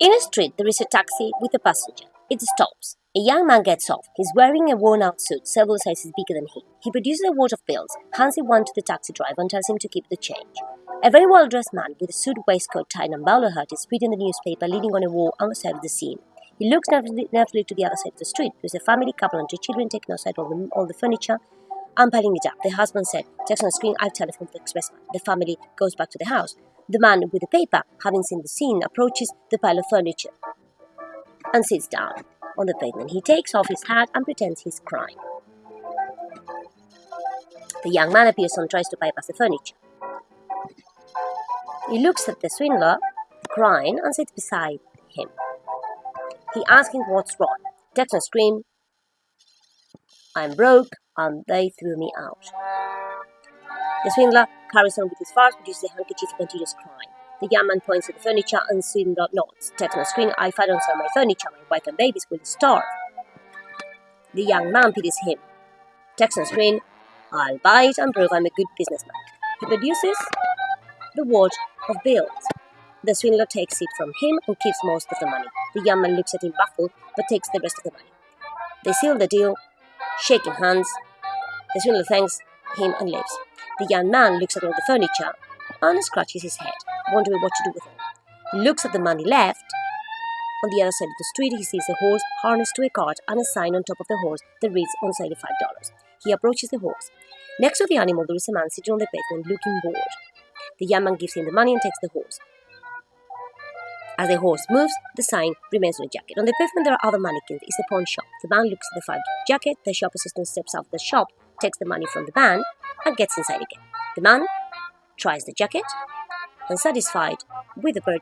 In a street, there is a taxi with a passenger. It stops. A young man gets off. He's wearing a worn out suit several sizes bigger than him. He produces a wad of bills, hands it one to the taxi driver, and tells him to keep the change. A very well dressed man with a suit, waistcoat, tie, and bowler hat is reading the newspaper leaning on a wall on the side of the scene. He looks nervously, to the other side of the street. There's a family couple and two children taking outside all the, all the furniture piling it up. The husband said, Text on the screen, I've telephoned the expressman. The family goes back to the house. The man with the paper, having seen the scene, approaches the pile of furniture and sits down on the pavement. He takes off his hat and pretends he's crying. The young man appears and tries to bypass the furniture. He looks at the swindler, crying, and sits beside him. He asks him what's wrong. Texan screams, I'm broke, and they threw me out. The swindler carries on with his farce, produces a handkerchief, and continues crying. The young man points at the furniture and swindler nods. Text on screen, I don't sell my furniture, my wife and babies will starve. The young man pities him. Text on screen, I'll buy it and prove I'm a good businessman. He produces the wad of bills. The swindler takes it from him and keeps most of the money. The young man looks at him baffled, but takes the rest of the money. They seal the deal, shaking hands. The swindler thanks him and leaves. The young man looks at all the furniture and scratches his head, wondering what to do with it. He looks at the money left. On the other side of the street, he sees a horse harnessed to a cart and a sign on top of the horse that reads on sale $5. He approaches the horse. Next to the animal, there is a man sitting on the pavement looking bored. The young man gives him the money and takes the horse. As the horse moves, the sign remains on the jacket. On the pavement, there are other mannequins. It's a pawn shop. The man looks at the five jacket. The shop assistant steps out of the shop, takes the money from the man, and gets inside again. The man tries the jacket and, satisfied with the bird,